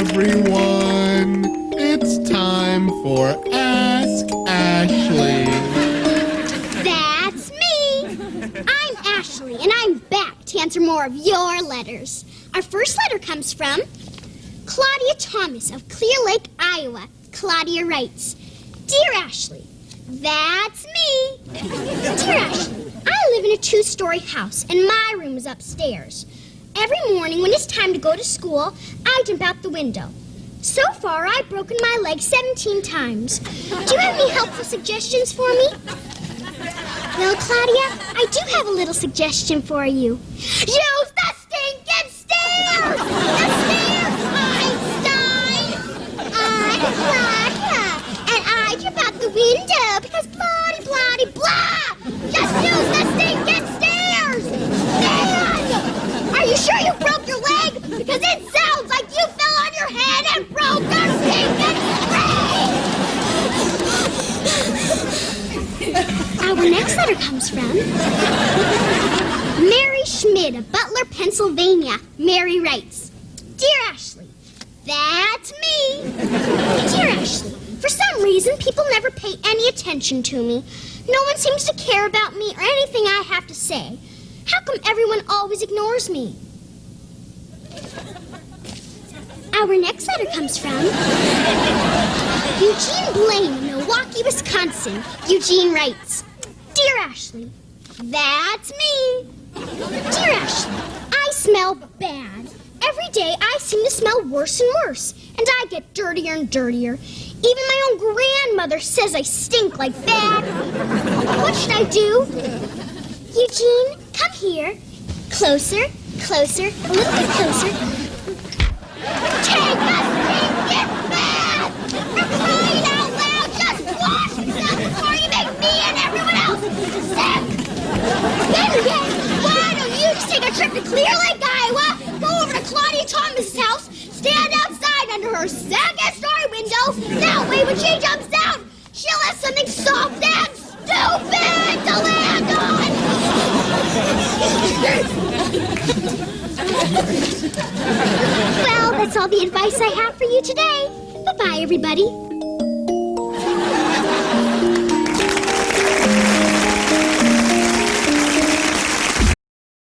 everyone. It's time for Ask Ashley. That's me. I'm Ashley, and I'm back to answer more of your letters. Our first letter comes from Claudia Thomas of Clear Lake, Iowa. Claudia writes, Dear Ashley, that's me. Dear Ashley, I live in a two-story house, and my room is upstairs. Every morning when it's time to go to school, I jump out the window. So far, I've broken my leg 17 times. Do you have any helpful suggestions for me? Well, Claudia, I do have a little suggestion for you. Use the stinking stairs! The stairs, Einstein! I'm Claudia, and I jump out the window because blah, blah, blah! Just use the stinking stairs! Man! Are you sure you broke your leg? Because it sounds like you fell on your head and broke your stinking leg! Our next letter comes from Mary Schmidt of Butler, Pennsylvania. Mary writes, Dear Ashley, that's me. Dear Ashley, for some reason, people never pay any attention to me. No one seems to care about me or anything I have to say. How come everyone always ignores me? Our next letter comes from Eugene Blaine Milwaukee, Wisconsin. Eugene writes, Dear Ashley, that's me. Dear Ashley, I smell bad. Every day I seem to smell worse and worse, and I get dirtier and dirtier. Even my own grandmother says I stink like bad. What should I do? Eugene, come here. Closer, closer, a little bit closer. Take a stinking bath! For crying out loud, just wash yourself before you make me and everyone Then again, why don't you just take a trip to Clear Lake, Iowa, go over to Claudia Thomas's house, stand outside under her second-story window. That way, when she jumps out, she'll have something soft and stupid to land on. well, that's all the advice I have for you today. Bye-bye, everybody.